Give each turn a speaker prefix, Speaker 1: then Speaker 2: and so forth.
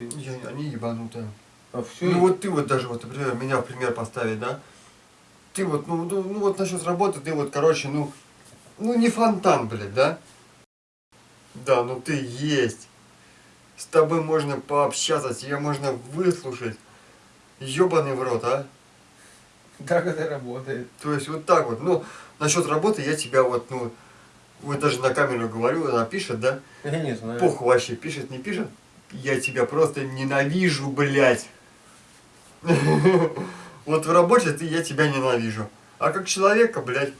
Speaker 1: Они ебанутые.
Speaker 2: А все,
Speaker 1: Ну вот ты вот даже вот, например, меня в пример поставить, да? Ты вот, ну, ну, ну вот насчет работы, ты вот, короче, ну, ну не фонтан, блядь, да? Да, ну ты есть. С тобой можно пообщаться, тебя можно выслушать. Ёбаный в рот, а?
Speaker 2: так это работает.
Speaker 1: То есть вот так вот. Ну, насчет работы я тебя вот, ну, вот даже на камеру говорю, она пишет, да?
Speaker 2: Я не знаю.
Speaker 1: Пух вообще, пишет, не пишет. Я тебя просто ненавижу, блядь. Вот в работе ты, я тебя ненавижу. А как человека, блядь,